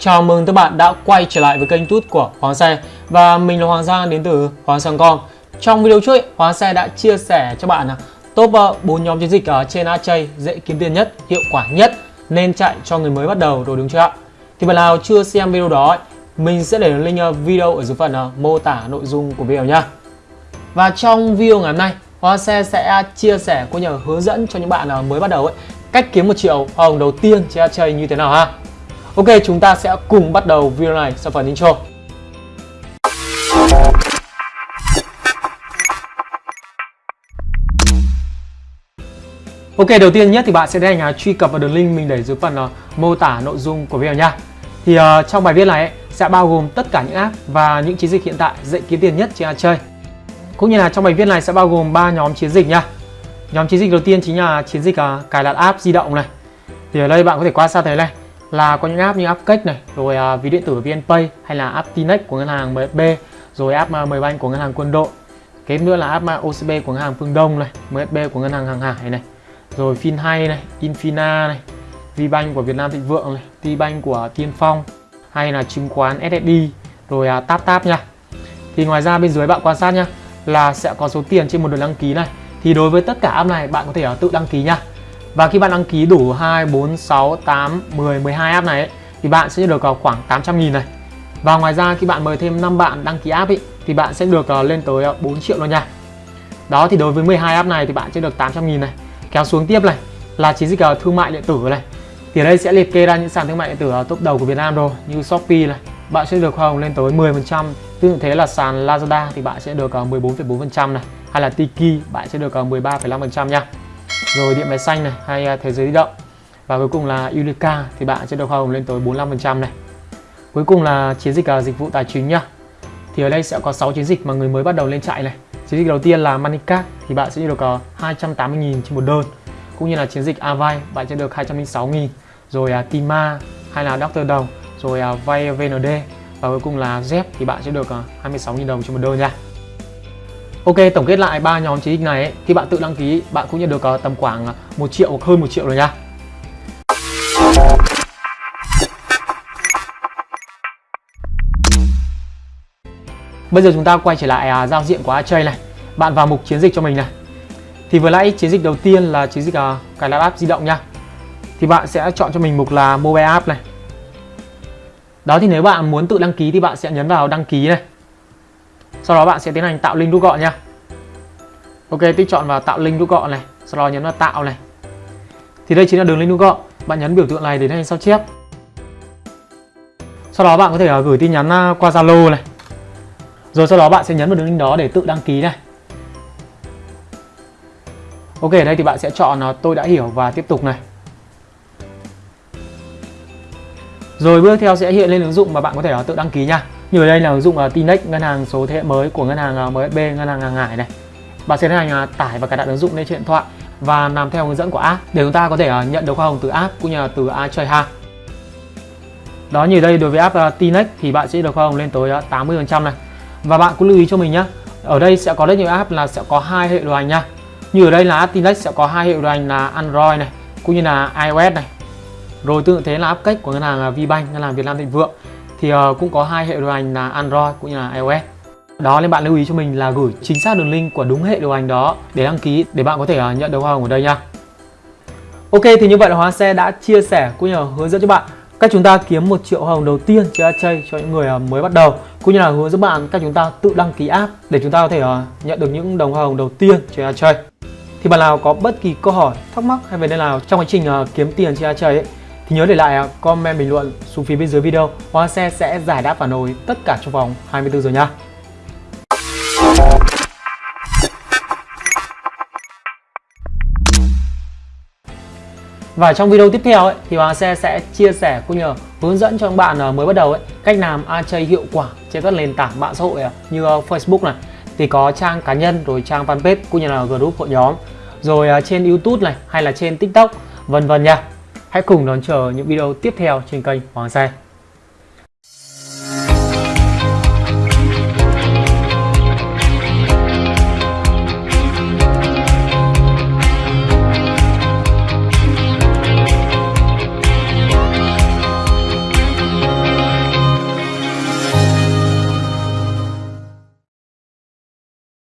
Chào mừng các bạn đã quay trở lại với kênh tút của Hoàng Xe Và mình là Hoàng Giang đến từ Hoàng Sang.com Trong video trước, Hoàng Xe đã chia sẻ cho bạn top ờ, 4 nhóm chiến dịch ở trên AJ dễ kiếm tiền nhất, hiệu quả nhất nên chạy cho người mới bắt đầu rồi đúng chưa ạ? Thì bạn nào chưa xem video đó, mình sẽ để link ờ, video ở dưới phần ờ, mô tả nội dung của video nha. Và trong video ngày hôm nay, Hoàng Xe sẽ chia sẻ cũng như hướng dẫn cho những bạn mới bắt đầu ấy cách kiếm một triệu hồng đầu tiên trên AJ như thế nào ha Ok, chúng ta sẽ cùng bắt đầu video này sau phần intro. Ok, đầu tiên nhất thì bạn sẽ đến nhà truy cập vào đường link mình để dưới phần uh, mô tả nội dung của video nha. Thì uh, trong bài viết này ấy, sẽ bao gồm tất cả những app và những chiến dịch hiện tại dễ kiếm tiền nhất trên chơi. Cũng như là trong bài viết này sẽ bao gồm 3 nhóm chiến dịch nha. Nhóm chiến dịch đầu tiên chính là chiến dịch uh, cài đặt app di động này. Thì ở đây bạn có thể quan sát thấy này, là có những app như app Cách này, rồi uh, ví điện tử VNPay hay là app Tinex của ngân hàng mb rồi app à, uh, mbank Banh của ngân hàng Quân đội. Kế nữa là app à, uh, OCB của ngân hàng Phương Đông này, MSB của ngân hàng Hàng Hải này, rồi FinHay này, Infina này, VBank của Việt Nam Thịnh Vượng này, Tbank của Tiên Phong hay là chứng khoán SSD, rồi uh, Tap Tap nha. Thì ngoài ra bên dưới bạn quan sát nha là sẽ có số tiền trên một lượt đăng ký này. Thì đối với tất cả app này bạn có thể uh, tự đăng ký nha. Và khi bạn đăng ký đủ 2, 4, 6, 8, 10, 12 app này ấy, thì bạn sẽ được ờ, khoảng 800 nghìn này. Và ngoài ra khi bạn mời thêm 5 bạn đăng ký app ấy, thì bạn sẽ được ờ, lên tới ờ, 4 triệu luôn nha. Đó thì đối với 12 app này thì bạn sẽ được 800 nghìn này. Kéo xuống tiếp này là chiến dịch thương mại điện tử này. Thì ở đây sẽ liệt kê ra những sàn thương mại điện tử top đầu của Việt Nam rồi như Shopee này. Bạn sẽ được hoa hồng lên tới 10%. Tương tự thế là sàn Lazada thì bạn sẽ được 14,4% này. Hay là Tiki bạn sẽ được 13,5% nha rồi điện máy xanh này hay à, thế giới di động. Và cuối cùng là Unica thì bạn sẽ được hoa hồng lên tới 45% này. Cuối cùng là chiến dịch à, dịch vụ tài chính nhá. Thì ở đây sẽ có 6 chiến dịch mà người mới bắt đầu lên chạy này. Chiến dịch đầu tiên là Moneycard thì bạn sẽ được à, có 280.000 trên một đơn. Cũng như là chiến dịch Avai bạn sẽ được 206.000 rồi uh, Tima hay là Doctor Đồng. Rồi uh, vay VND và cuối cùng là ZEP thì bạn sẽ được uh, 26.000 đồng trên một đơn nha. Ok, tổng kết lại ba nhóm chiến dịch này ấy, khi bạn tự đăng ký bạn cũng nhận được uh, tầm khoảng ờ, 1 triệu hoặc hơn 1 triệu rồi nha. Bây giờ chúng ta quay trở lại uh, giao diện của Achei này. Bạn vào mục chiến dịch cho mình này. Thì vừa nãy chiến dịch đầu tiên là chiến dịch uh, cài đặt app di động nha. Thì bạn sẽ chọn cho mình mục là mobile app này. Đó thì nếu bạn muốn tự đăng ký thì bạn sẽ nhấn vào đăng ký này sau đó bạn sẽ tiến hành tạo link rút gọn nha. Ok, tích chọn vào tạo link rút gọn này, sau đó nhấn vào tạo này. Thì đây chính là đường link rút gọn. Bạn nhấn biểu tượng này để tiến hành sao chép. Sau đó bạn có thể à, gửi tin nhắn à, qua Zalo này. Rồi sau đó bạn sẽ nhấn vào đường link đó để tự đăng ký này. Ok ở đây thì bạn sẽ chọn à, tôi đã hiểu và tiếp tục này. Rồi bước theo sẽ hiện lên ứng dụng mà bạn có thể tự đăng ký nha như ở đây là ứng dụng à, uh, Tinex ngân hàng số thế hệ mới của ngân hàng à, uh, MSB ngân hàng hàng hải này. Bạn sẽ tiến hành uh, tải và cài đặt ứng dụng lên trên điện thoại và làm theo hướng dẫn của app để chúng ta có thể uh, nhận được hoa hồng từ app cũng như là từ iChoi ha. Đó như đây đối với app uh, Tinex thì bạn sẽ được hoa hồng lên tới uh, 80% này. Và bạn cũng lưu ý cho mình nhé ở đây sẽ có rất nhiều app là sẽ có hai hệ điều hành nha. Như ở đây là app Tinex sẽ có hai hệ điều hành là Android này cũng như là iOS này. Rồi tương tự thế là app cách của ngân hàng VBank ngân hàng Việt Nam Thịnh Vượng thì uh, cũng có hai hệ điều hành là Android cũng như là iOS. Đó nên bạn lưu ý cho mình là gửi chính xác đường link của đúng hệ điều hành đó để đăng ký để bạn có thể uh, nhận được hoa hồng ở đây nha. Ok thì như vậy là Hóa Xe đã chia sẻ cũng như là hướng dẫn cho bạn cách chúng ta kiếm một triệu hoa hồng đầu tiên trên chơi cho những người ờ, mới bắt đầu cũng như là hướng dẫn bạn cách chúng ta tự đăng ký app để chúng ta có thể nhận được những đồng hoa hồng đầu tiên trên chơi thì bạn nào có bất kỳ câu hỏi thắc mắc hay về nơi nào trong quá trình kiếm tiền trên chơi ấy thì nhớ để lại à, comment bình luận xuống phía bên dưới video. Hoa Xe sẽ giải đáp phản hồi tất cả trong vòng 24 giờ nha. Và trong video tiếp theo ấy, thì Hoàng Xe sẽ chia sẻ cũng như hướng dẫn cho các bạn à, mới bắt đầu ấy, cách làm AJ hiệu quả trên các nền tảng mạng xã hội ấy, như Facebook này. Thì có trang cá nhân rồi trang fanpage cũng như là group hội nhóm. Rồi trên YouTube này hay là trên TikTok vân vân nha. Hãy cùng đón chờ những video tiếp theo trên kênh Hoàng Xe.